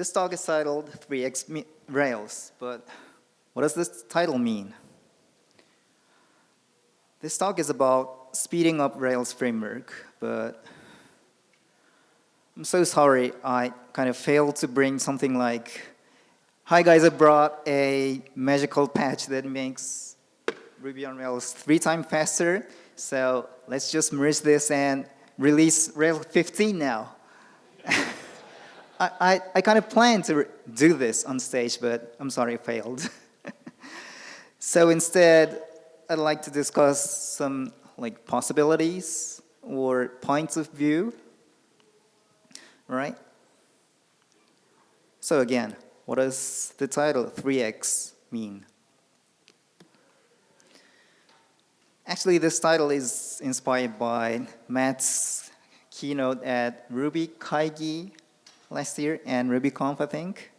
This talk is titled 3x Rails, but what does this title mean? This talk is about speeding up Rails framework, but I'm so sorry I kind of failed to bring something like, hi guys, I brought a magical patch that makes Ruby on Rails three times faster, so let's just merge this and release Rails 15 now. I, I, I kind of planned to do this on stage, but I'm sorry, it failed. so instead, I'd like to discuss some like possibilities or points of view, right? So again, what does the title 3x mean? Actually, this title is inspired by Matz's keynote at Ruby Kaigi last year and RubyConf, I think.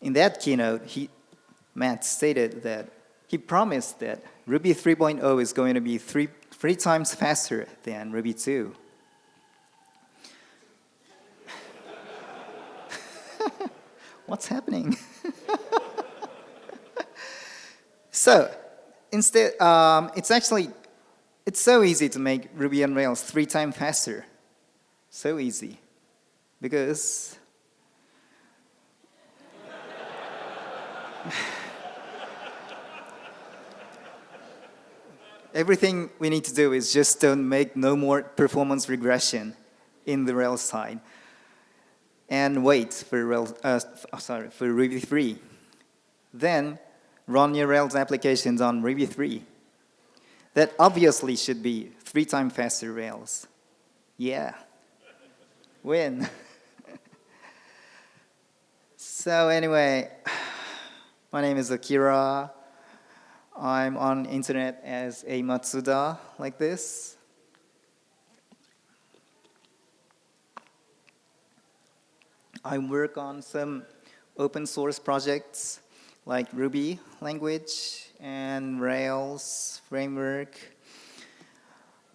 In that keynote, he, Matz stated that he promised that Ruby 3.0 is going to be three, three times faster than Ruby 2. What's happening? so, instead, um, it's actually, it's so easy to make Ruby on Rails three times faster. So easy because everything we need to do is just don't make no more performance regression in the Rails side and wait for Rails, uh, sorry, for Ruby 3. Then run your Rails applications on Ruby 3. That obviously should be three times faster Rails. Yeah. Win. So anyway, my name is Akira. I'm on internet as amatsuda, like this. I work on some open source projects like Ruby language and Rails framework.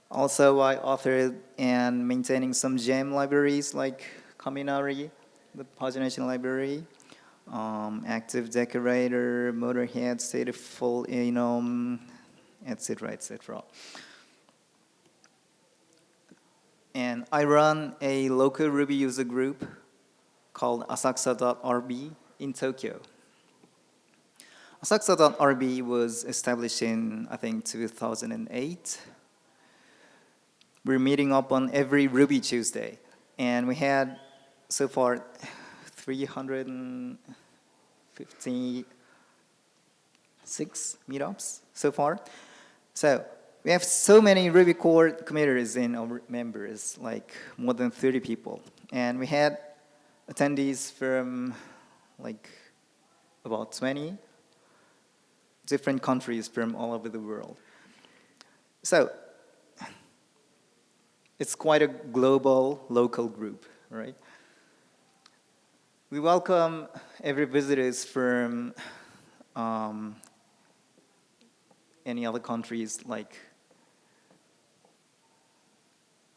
Also, I authored and maintaining some gem libraries like Kaminari, the pagination library, um, active decorator, motorhead, state stateful enum, etc., etc. And I run a local Ruby user group called asakusa.rb in Tokyo. Asakusa.rb was established in, I think, 2008. We're meeting up on every Ruby Tuesday. And we had, so far, 356 meetups so far. So we have so many Ruby core committers in our members, like more than 30 people. And we had attendees from like about 20 different countries from all over the world. So it's quite a global, local group, right? We welcome every visitors from um, any other countries like,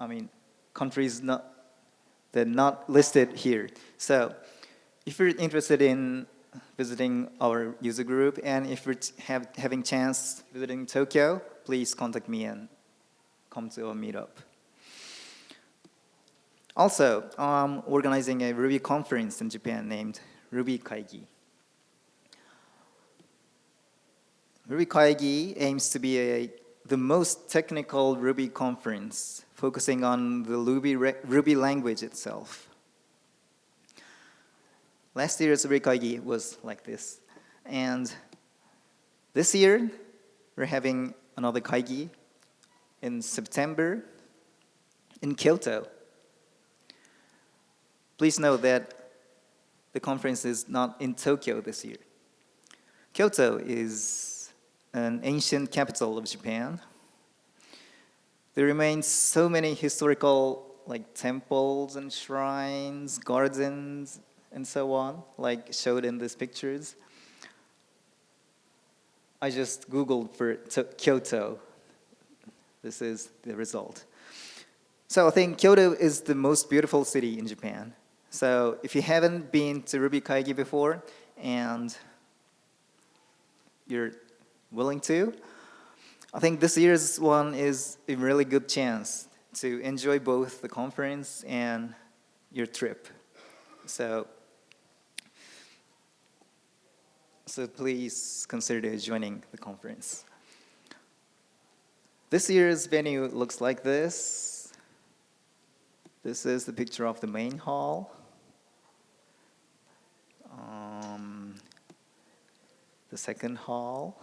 I mean, countries not, that not listed here. So if you're interested in visiting our user group and if you're have, having chance visiting Tokyo, please contact me and come to our meetup. Also, I'm organizing a Ruby conference in Japan named Ruby Kaigi. Ruby Kaigi aims to be a, the most technical Ruby conference, focusing on the Ruby, Ruby language itself. Last year's Ruby Kaigi was like this. And this year, we're having another Kaigi in September in Kyoto. Please note that the conference is not in Tokyo this year. Kyoto is an ancient capital of Japan. There remains so many historical like temples and shrines, gardens, and so on, like showed in these pictures. I just Googled for Kyoto. This is the result. So I think Kyoto is the most beautiful city in Japan. So if you haven't been to Ruby Kaigi before and you're willing to, I think this year's one is a really good chance to enjoy both the conference and your trip. So, so please consider joining the conference. This year's venue looks like this. This is the picture of the main hall. The second hall.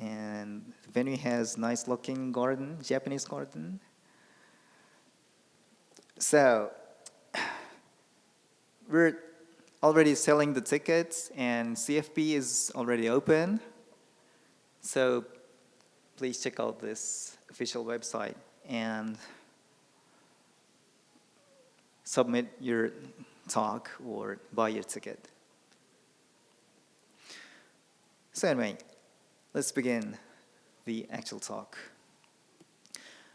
And the venue has nice looking garden, Japanese garden. So we're already selling the tickets and CFP is already open. So please check out this official website and submit your talk or buy your ticket. So anyway, let's begin the actual talk.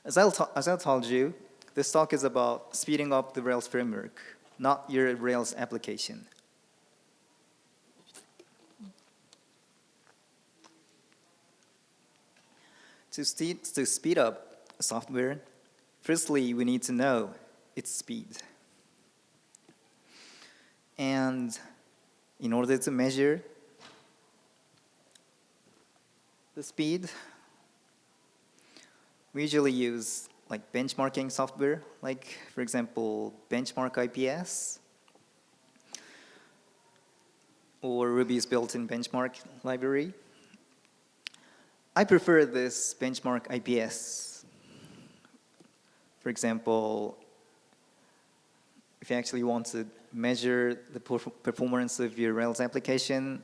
As I, as I told you, this talk is about speeding up the Rails framework, not your Rails application. To, to speed up software, firstly, we need to know its speed. And in order to measure the speed, we usually use like benchmarking software, like for example, Benchmark IPS, or Ruby's built-in benchmark library. I prefer this benchmark IPS. For example, if you actually want to measure the performance of your Rails application,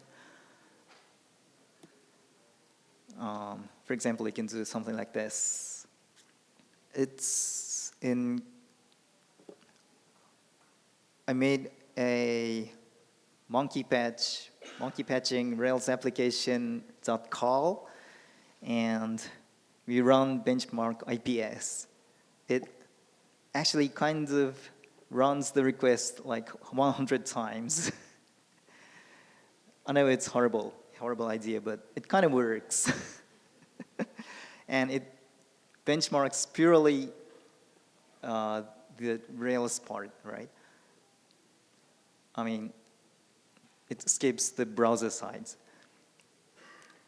um, for example, you can do something like this. It's in, I made a monkey patch, monkey patching Rails application dot call, and we run benchmark IPS. It actually kind of runs the request like 100 times. I know it's horrible, horrible idea, but it kind of works. and it benchmarks purely uh, the Rails part, right? I mean, it skips the browser sides.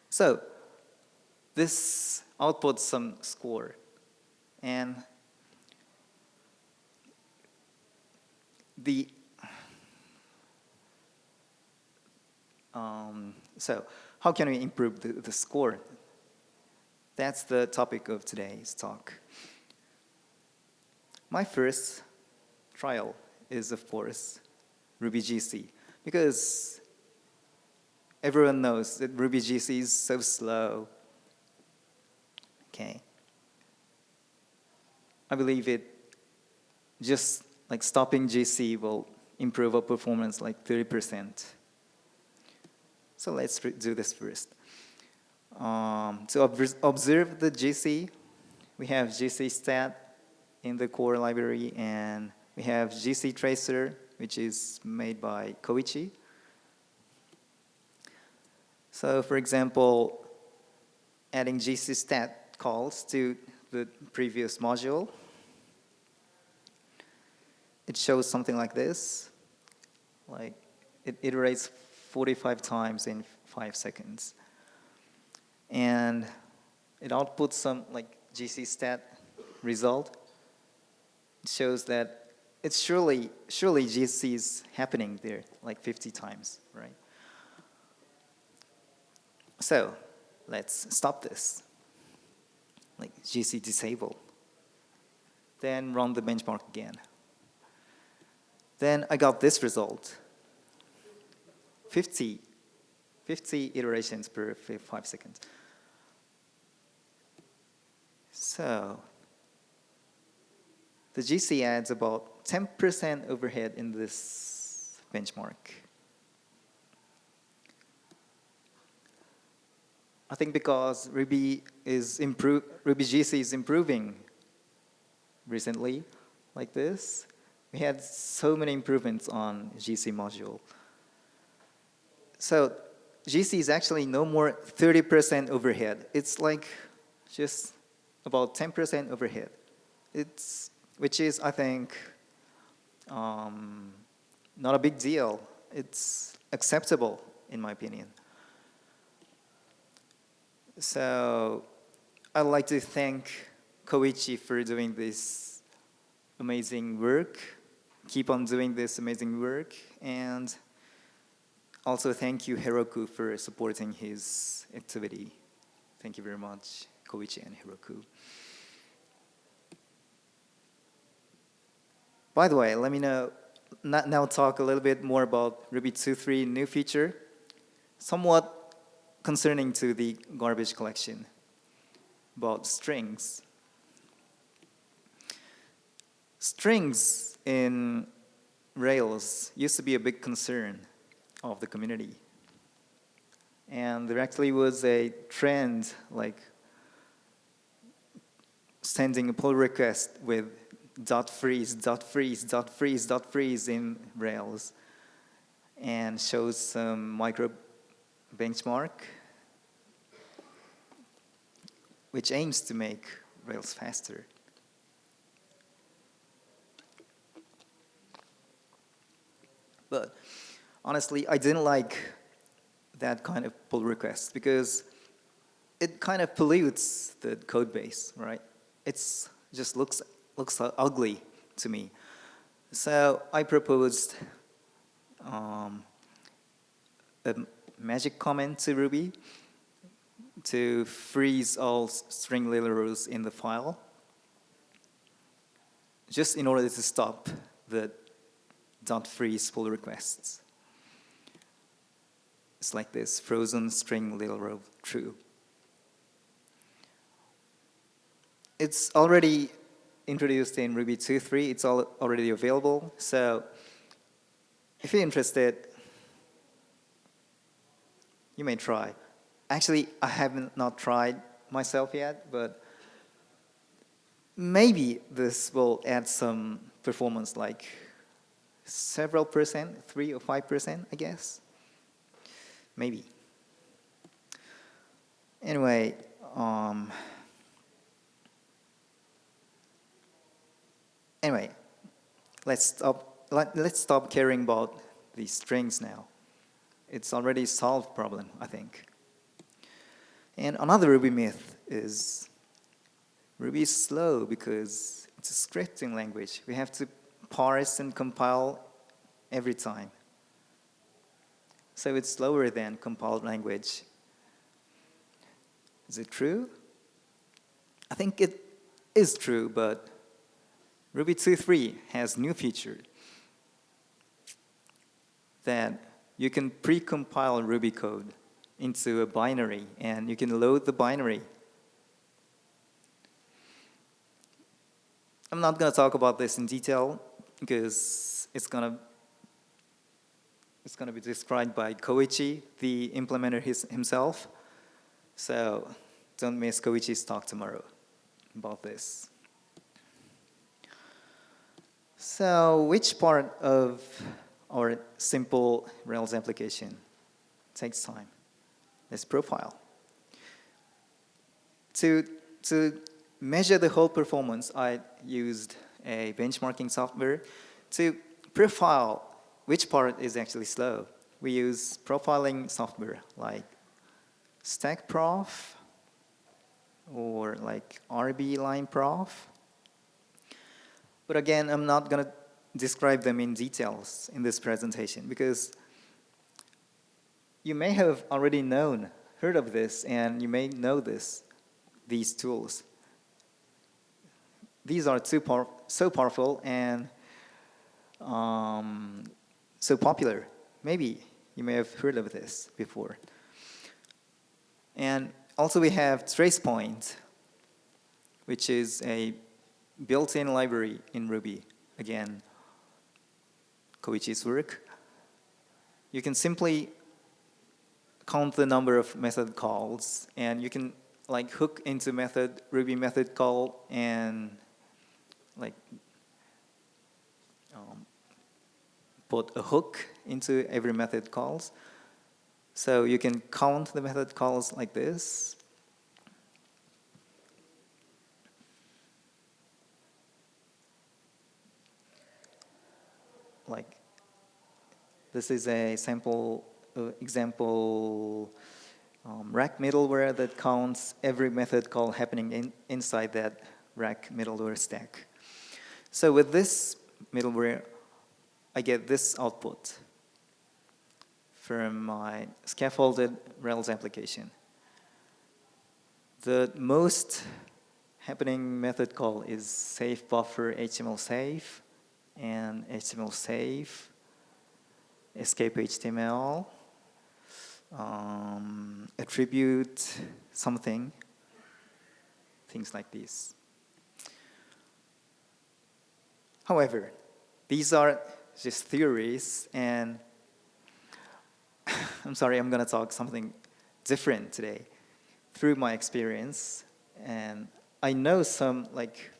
So this outputs some score. And the um, so how can we improve the, the score? That's the topic of today's talk. My first trial is, of course, Ruby GC, because everyone knows that Ruby GC is so slow. Okay. I believe it just like stopping GC will improve our performance like 30%. So let's do this first. Um, to observe the GC, we have GC stat in the core library and we have GC tracer, which is made by Koichi. So for example, adding GC stat calls to the previous module it shows something like this. Like it iterates 45 times in five seconds. And it outputs some like GC stat result. It shows that it's surely, surely GC is happening there like 50 times, right? So let's stop this. Like GC disable. Then run the benchmark again. Then I got this result. 50, 50 iterations per five seconds. So the GC adds about 10% overhead in this benchmark. I think because Ruby is improve Ruby GC is improving recently, like this, we had so many improvements on GC module. So GC is actually no more 30% overhead. It's like just about 10% overhead. It's, which is, I think, um, not a big deal. It's acceptable, in my opinion. So I'd like to thank Koichi for doing this amazing work. Keep on doing this amazing work. And also thank you, Heroku, for supporting his activity. Thank you very much, Koichi and Heroku. By the way, let me know, now talk a little bit more about Ruby 2.3 new feature, somewhat concerning to the garbage collection about strings. Strings in Rails used to be a big concern of the community. And there actually was a trend like sending a pull request with dot freeze, dot freeze, dot freeze, dot freeze in Rails and shows some micro benchmark which aims to make Rails faster. But honestly, I didn't like that kind of pull request because it kind of pollutes the code base, right? It's just looks looks ugly to me. So I proposed um, a magic comment to Ruby to freeze all string literals in the file just in order to stop the dot freeze pull requests. It's like this, frozen string literal true. It's already introduced in Ruby 2.3. It's all already available. So if you're interested, you may try. Actually, I haven't not tried myself yet, but maybe this will add some performance like several percent, three or five percent, I guess. Maybe. Anyway, um, Anyway, let's stop, let, let's stop caring about these strings now. It's already solved problem, I think. And another Ruby myth is Ruby is slow because it's a scripting language. We have to parse and compile every time. So it's slower than compiled language. Is it true? I think it is true, but Ruby 2.3 has new feature that you can pre-compile Ruby code into a binary and you can load the binary. I'm not going to talk about this in detail because it's going to it's going to be described by Koichi, the implementer his, himself. So don't miss Koichi's talk tomorrow about this. So which part of our simple Rails application takes time? This profile. To, to measure the whole performance, I used a benchmarking software to profile which part is actually slow. We use profiling software like StackProf or like RB Line Prof but again, I'm not going to describe them in details in this presentation because you may have already known, heard of this, and you may know this, these tools. These are too so powerful and um, so popular. Maybe you may have heard of this before. And also we have TracePoint, which is a built-in library in Ruby. Again, Koichi's work. You can simply count the number of method calls and you can like hook into method Ruby method call and like um, put a hook into every method calls. So you can count the method calls like this. Like this is a sample uh, example um, rack middleware that counts every method call happening in, inside that rack middleware stack. So with this middleware, I get this output from my scaffolded Rails application. The most happening method call is safe buffer HTML safe and HTML safe, escape HTML, um, attribute something, things like this. However, these are just theories and I'm sorry, I'm to talk something different today through my experience. And I know some like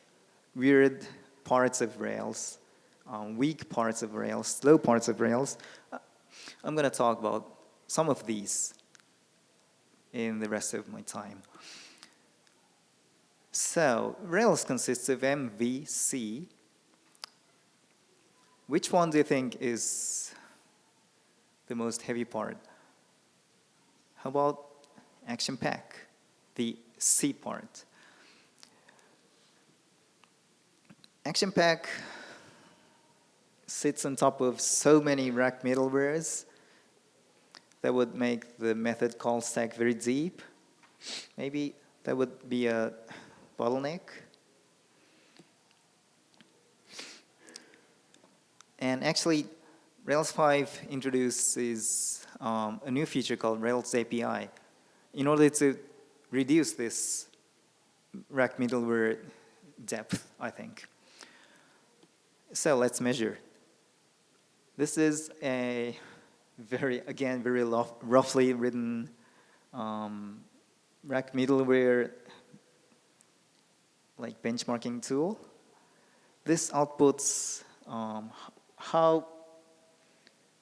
weird parts of Rails, um, weak parts of Rails, slow parts of Rails. I'm going to talk about some of these in the rest of my time. So Rails consists of MVC. Which one do you think is the most heavy part? How about action pack, the C part? Action pack sits on top of so many rack middlewares that would make the method call stack very deep. Maybe that would be a bottleneck. And actually, Rails 5 introduces um, a new feature called Rails API in order to reduce this rack middleware depth, I think. So let's measure. This is a very, again, very roughly written um, rack middleware like benchmarking tool. This outputs um, how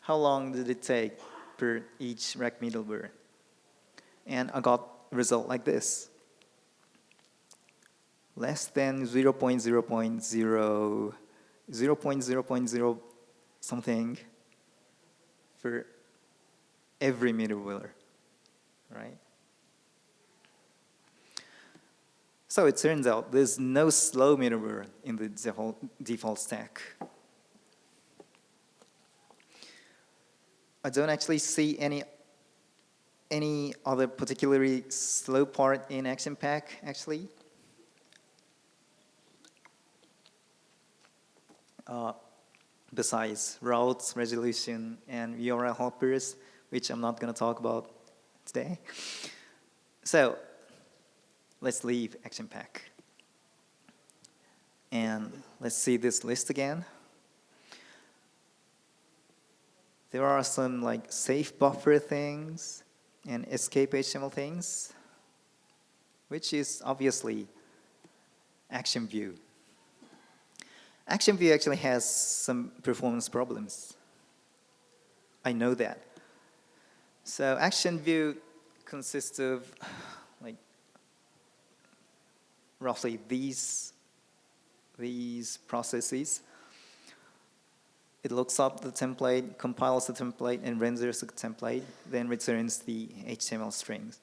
how long did it take per each rack middleware? And I got a result like this. Less than 0 0.0 0.0, 0 0.0 something for every middleware, right? So it turns out there's no slow middleware in the default stack. I don't actually see any any other particularly slow part in Action Pack actually. Uh, besides routes, resolution, and URL helpers, which I'm not going to talk about today. So let's leave Action Pack. And let's see this list again. There are some like safe buffer things and escape HTML things, which is obviously Action View. Action View actually has some performance problems. I know that. So Action View consists of like roughly these these processes. It looks up the template, compiles the template, and renders the template, then returns the HTML strings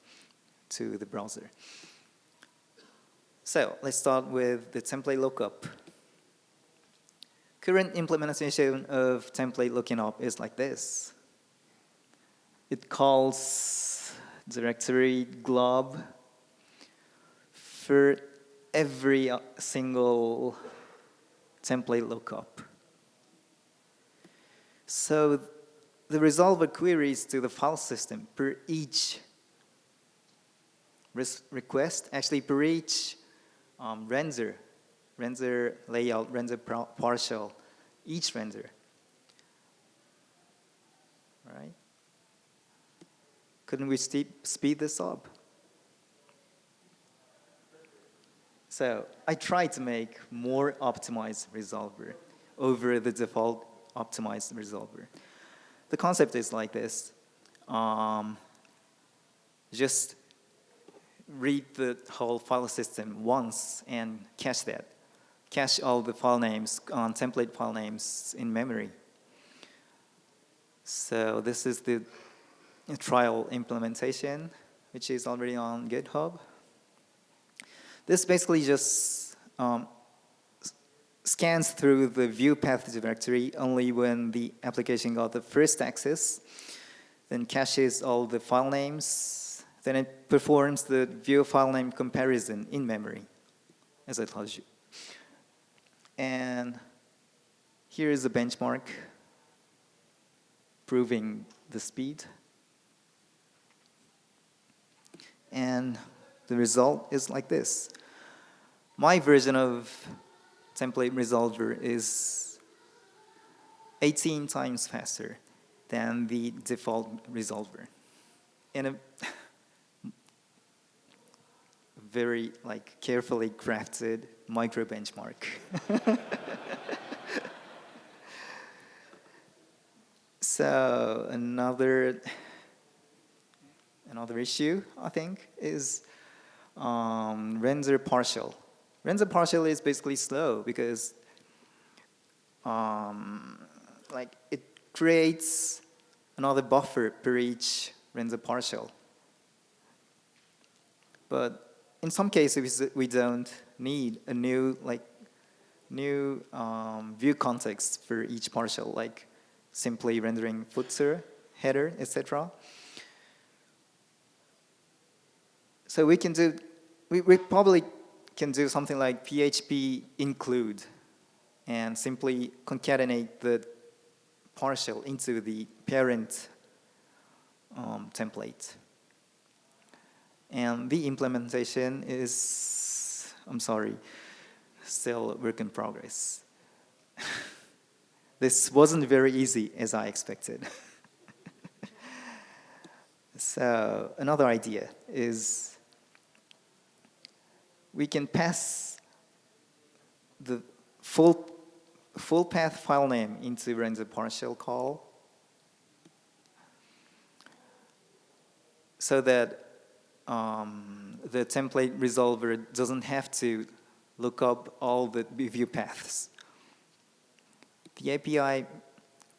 to the browser. So let's start with the template lookup. Current implementation of template looking up is like this. It calls directory glob for every uh, single template lookup. So the resolver queries to the file system per each request, actually per each um, render, render layout, render partial, each render. Right? Couldn't we speed this up? So I tried to make more optimized resolver over the default optimized resolver. The concept is like this. Um, just read the whole file system once and cache that. Cache all the file names, on uh, template file names in memory. So this is the trial implementation, which is already on GitHub. This basically just um, scans through the view path directory only when the application got the first access, then caches all the file names, then it performs the view file name comparison in memory, as I told you. And here is a benchmark proving the speed. And the result is like this. My version of template resolver is 18 times faster than the default resolver. In a very like carefully crafted micro benchmark. so another another issue I think is um, render partial. Render partial is basically slow because um, like it creates another buffer per each render partial. But in some cases we don't need a new like new um, view context for each partial, like simply rendering footer, header, etc. So we can do, we, we probably can do something like PHP include and simply concatenate the partial into the parent um, template. And the implementation is, I'm sorry, still work in progress. this wasn't very easy as I expected. so another idea is we can pass the full, full path file name into render partial call so that um, the template resolver doesn't have to look up all the view paths. The API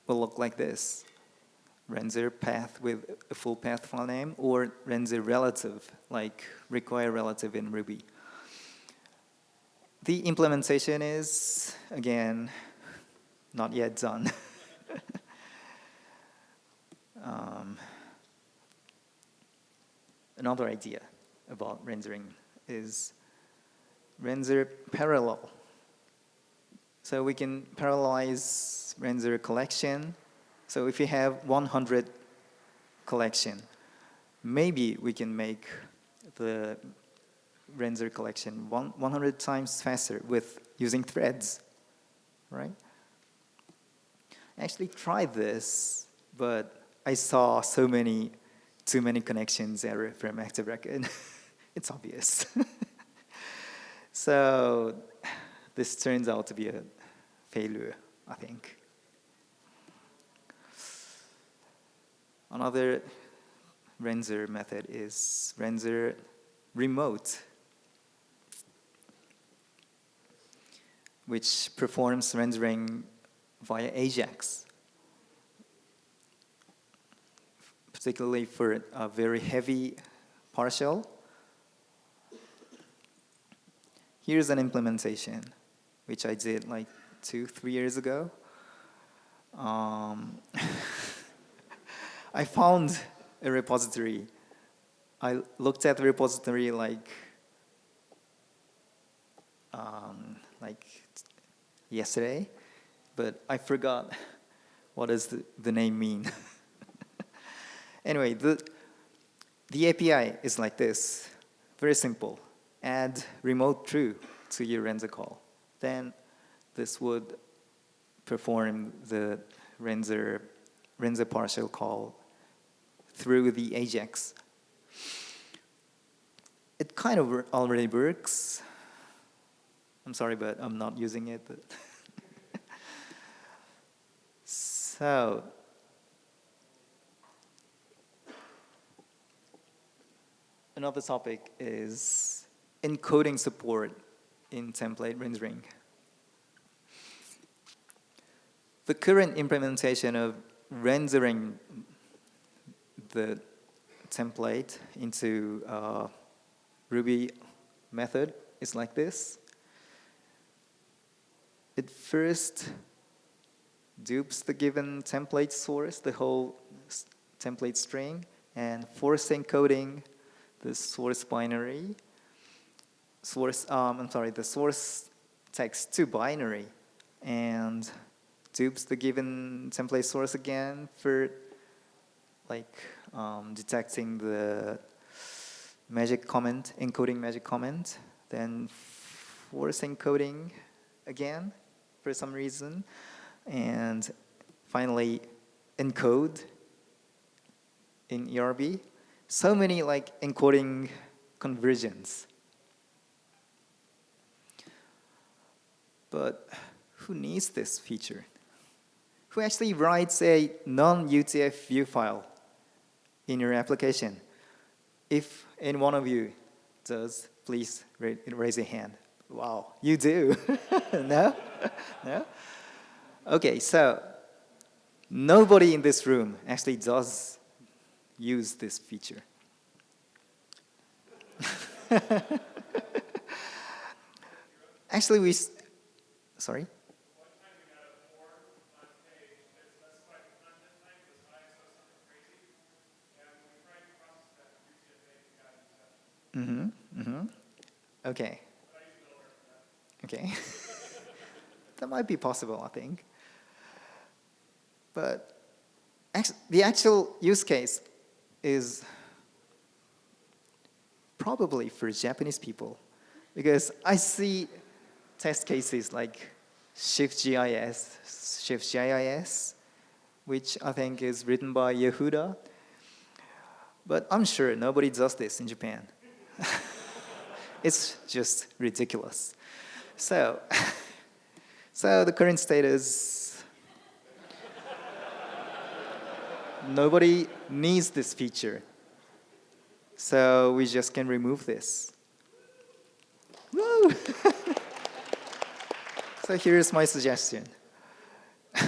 will look like this. Render path with a full path file name or render relative, like require relative in Ruby. The implementation is, again, not yet done. um, another idea about rendering is render parallel. So we can parallelize render collection. So if you have 100 collection, maybe we can make the render collection one, 100 times faster with using threads, right? I actually tried this, but I saw so many, too many connections error from Active Record. it's obvious. so this turns out to be a failure, I think. Another render method is render remote. Which performs rendering via Ajax, particularly for a very heavy partial. Here's an implementation, which I did like two, three years ago. Um, I found a repository. I looked at the repository like um, like yesterday, but I forgot what does the, the name mean. anyway, the, the API is like this, very simple. Add remote true to your render call. Then this would perform the render, render partial call through the Ajax. It kind of already works, I'm sorry, but I'm not using it. So, another topic is encoding support in template rendering. The current implementation of rendering the template into a Ruby method is like this. It first dupes the given template source, the whole template string, and force encoding the source binary, source, um, I'm sorry, the source text to binary, and dupes the given template source again for like um, detecting the magic comment, encoding magic comment, then force encoding again for some reason, and finally encode in ERB. So many like encoding conversions. But who needs this feature? who actually writes a non-UTF view file in your application. If any one of you does, please raise your hand. Wow, you do. no? no? Okay, so nobody in this room actually does use this feature. actually, we, sorry? Mm-hmm. Mm-hmm. Okay. Okay. that might be possible, I think. But the actual use case is probably for Japanese people because I see test cases like Shift_JIS, Shift_JIS, which I think is written by Yehuda. But I'm sure nobody does this in Japan. it's just ridiculous. So, so the current state is nobody needs this feature. So we just can remove this. Woo! so here's my suggestion.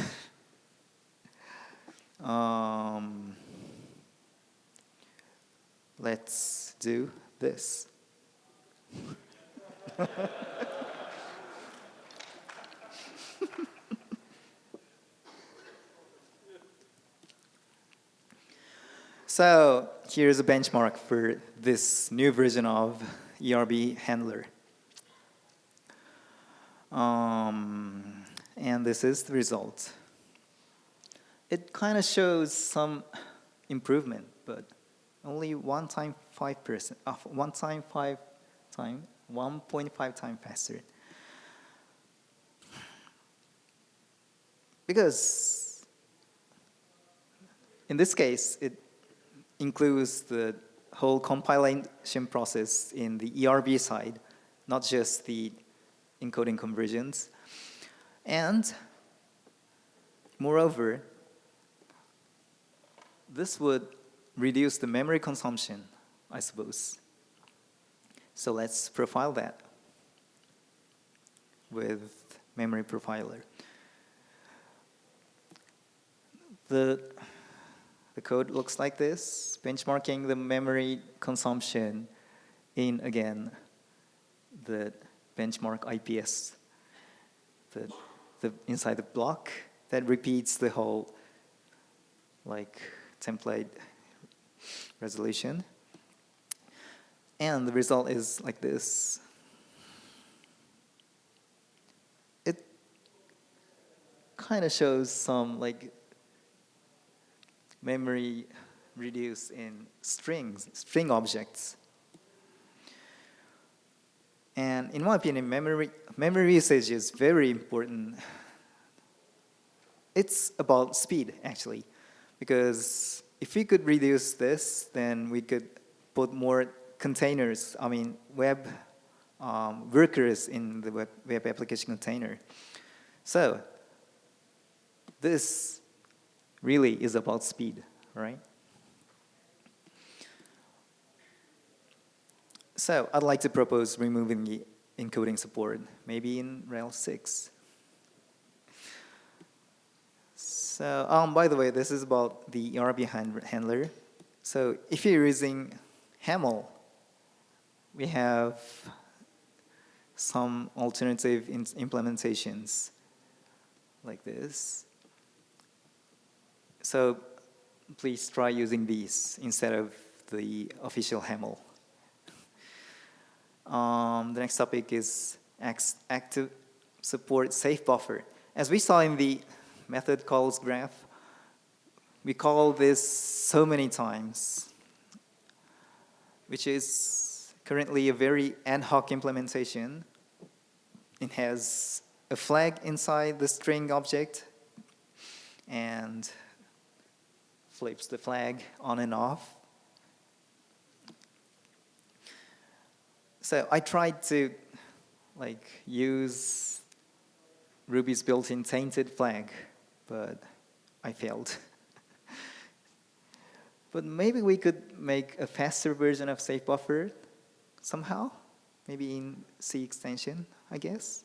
um, let's do this. so here's a benchmark for this new version of ERB handler. Um, and this is the result. It kind of shows some improvement, but only one time five percent, uh, one time five time, 1.5 times faster. Because in this case, it includes the whole compilation process in the ERB side, not just the encoding conversions. And moreover, this would reduce the memory consumption, I suppose. So let's profile that with memory profiler. The, the code looks like this, benchmarking the memory consumption in, again, the benchmark IPS, the, the inside the block that repeats the whole like template resolution. And the result is like this. It kind of shows some like memory reduced in strings, string objects. And in my opinion, memory, memory usage is very important. It's about speed, actually, because if we could reduce this, then we could put more containers, I mean, web um, workers in the web, web application container. So this really is about speed, right? So I'd like to propose removing the encoding support, maybe in Rails 6. So, um, by the way, this is about the ERB hand handler. So if you're using Haml, we have some alternative implementations like this. So please try using these instead of the official Haml. Um, the next topic is active support safe buffer. As we saw in the method calls graph, we call this so many times, which is currently a very ad hoc implementation. It has a flag inside the string object and flips the flag on and off. So I tried to like use Ruby's built-in tainted flag, but I failed. but maybe we could make a faster version of safe buffer somehow, maybe in C extension, I guess.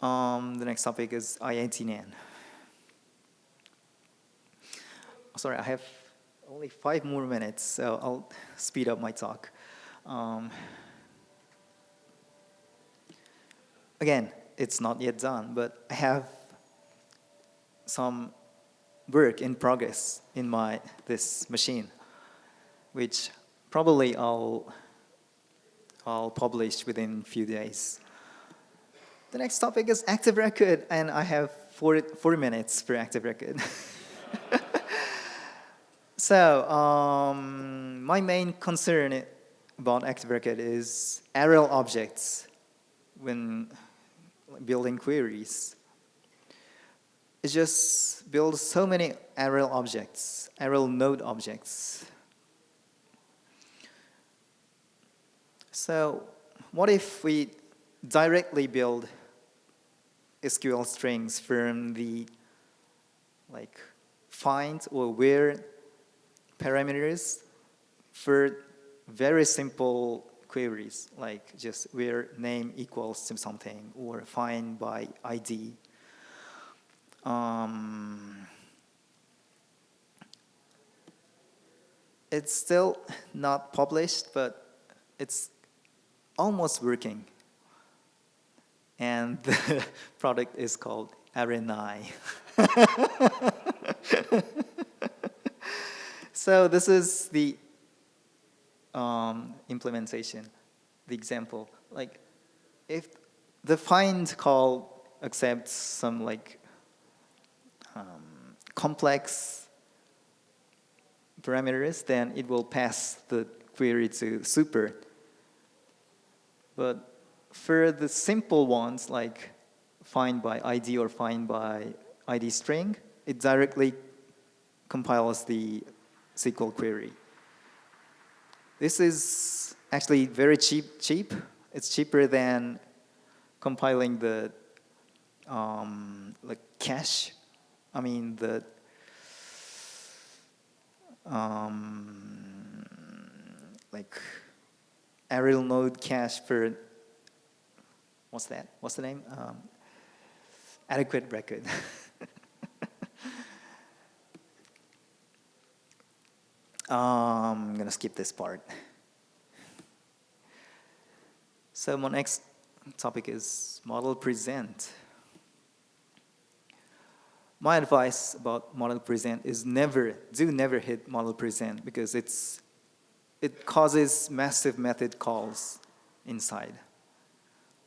Um, the next topic is I18n. Sorry, I have only five more minutes, so I'll speed up my talk. Um, again, it's not yet done, but I have some work in progress in my this machine, which probably I'll I'll publish within a few days. The next topic is active record, and I have four, four minutes for active record. so, um, my main concern about active is Arel objects when building queries. It just builds so many Arel objects, Arel node objects. So what if we directly build SQL strings from the like find or where parameters for very simple queries, like just where name equals something or find by ID. Um, it's still not published, but it's almost working. And the product is called Arenai. so this is the um, implementation, the example. Like if the find call accepts some like um, complex parameters, then it will pass the query to super. But for the simple ones like find by ID or find by ID string, it directly compiles the SQL query. This is actually very cheap. Cheap. It's cheaper than compiling the um, like cache. I mean the um, like Arel node cache for what's that? What's the name? Um, adequate record. Um, I'm going to skip this part. So my next topic is model present. My advice about model present is never, do never hit model present because it's, it causes massive method calls inside.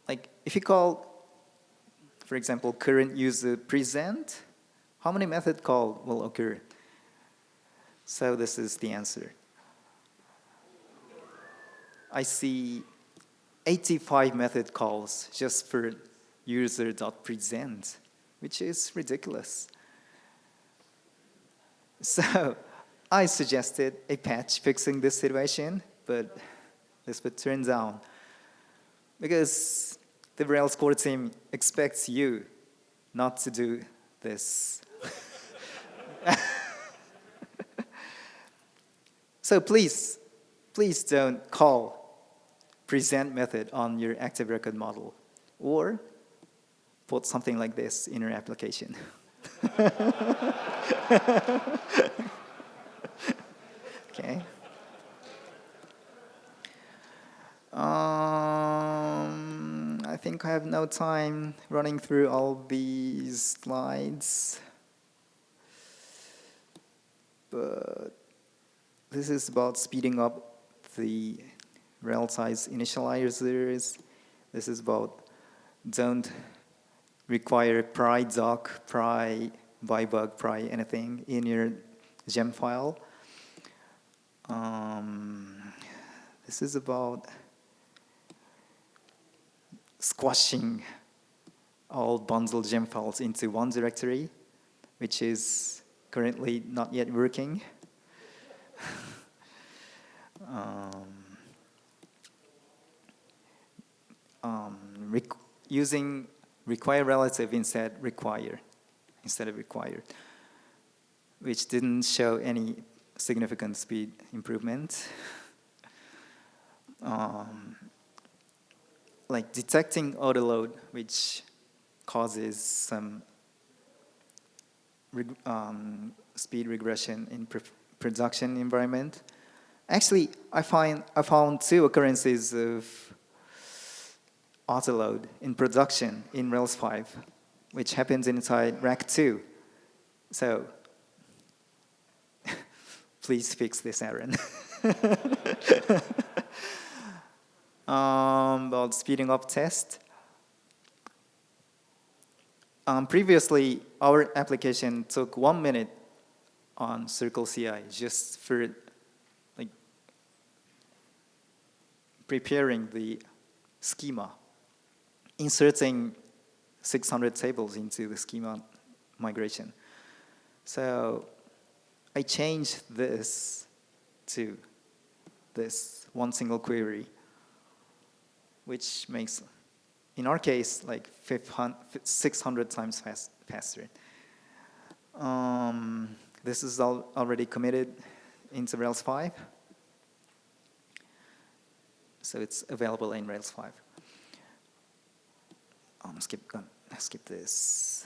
Like if you call, for example, current user present, how many method call will occur? So this is the answer. I see 85 method calls just for user.present, which is ridiculous. So I suggested a patch fixing this situation, but this would turn down because the Rails core team expects you not to do this. so please, please don't call present method on your active record model or put something like this in your application. okay. Um, I think I have no time running through all these slides. But this is about speeding up the Railties initializers. This is about don't require pry doc, pry byebug, pry anything in your gem file. Um, this is about squashing all bundle gem files into one directory, which is currently not yet working. Um, um, using require relative instead require instead of required, which didn't show any significant speed improvement. Um, like detecting autoload, which causes some reg um, speed regression in production environment. Actually, I find I found two occurrences of autoload in production in Rails 5, which happens inside rack 2. So please fix this, Aaron. um, about speeding up test. Um, previously, our application took one minute on Circle CI just for like preparing the schema, inserting 600 tables into the schema migration. So I changed this to this one single query, which makes, in our case, like 600 times fast, faster. Um, this is al already committed into Rails 5. So it's available in Rails 5. Um, skip, skip this.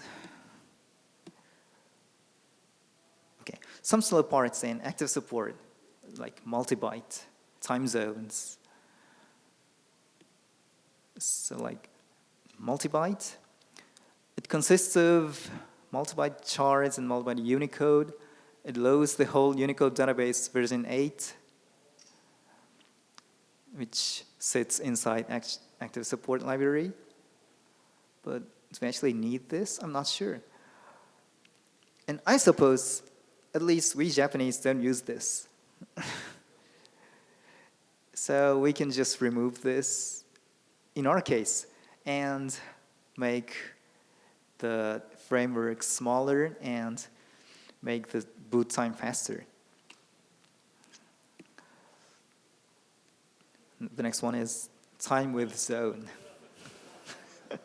Okay, some slow parts in active support, like multi-byte, time zones. So like multi-byte, it consists of multi-byte chars and multi-byte Unicode. It loads the whole Unicode database version 8, which sits inside active support library. But do we actually need this? I'm not sure. And I suppose at least we Japanese don't use this. so we can just remove this in our case and make the framework smaller and make the boot time faster. The next one is time with zone.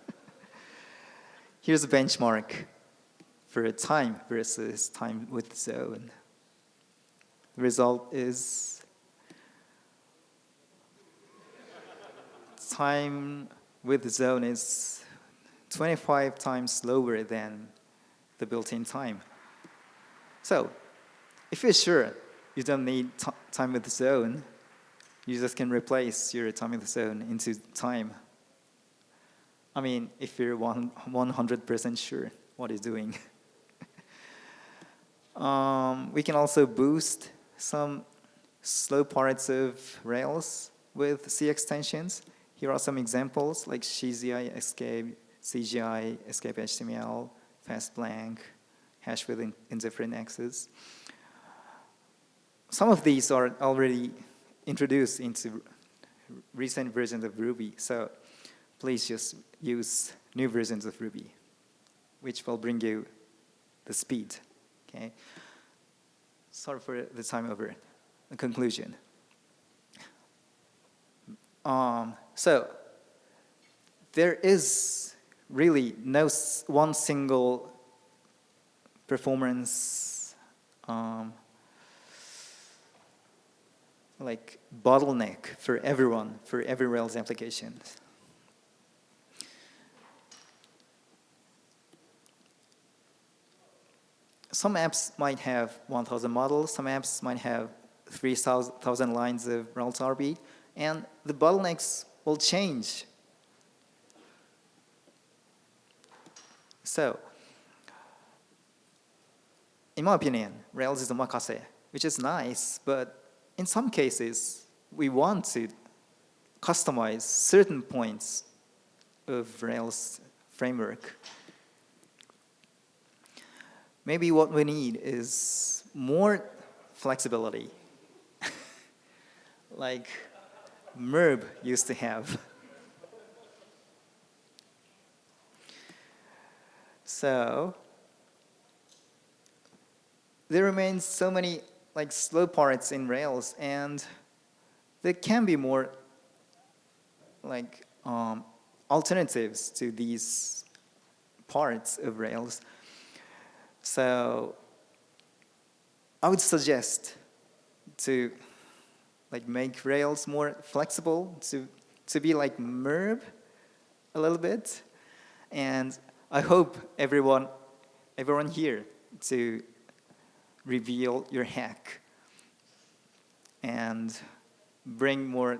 Here's a benchmark for time versus time with zone. The result is time with zone is 25 times slower than the built-in time. So if you're sure you don't need time with the zone, you just can replace your time with zone into time. I mean, if you're 100% sure what it's doing. Um, we can also boost some slow parts of Rails with C extensions. Here are some examples like SheZI, Escape, CGI, Escape HTML, FastBlank, hash with indifferent access. Some of these are already introduced into recent versions of Ruby, so please just use new versions of Ruby, which will bring you the speed Okay. Sorry for the time over. The conclusion. Um, so there is really no one single performance um, like bottleneck for everyone, for every Rails application. Some apps might have 1,000 models, some apps might have 3,000 lines of routes.rb, and the bottlenecks will change. So, in my opinion, Rails is omakase, which is nice, but in some cases, we want to customize certain points of Rails framework. Maybe what we need is more flexibility, like MERB used to have. So, there remains so many like slow parts in Rails, and there can be more like um, alternatives to these parts of Rails. So I would suggest to like make Rails more flexible, to, to be like MERB a little bit. And I hope everyone, everyone here to reveal your hack and bring more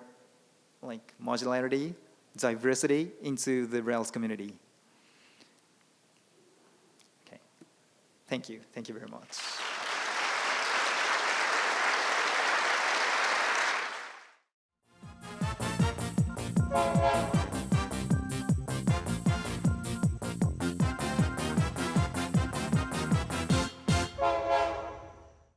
like modularity, diversity into the Rails community. Okay. Thank you. Thank you very much.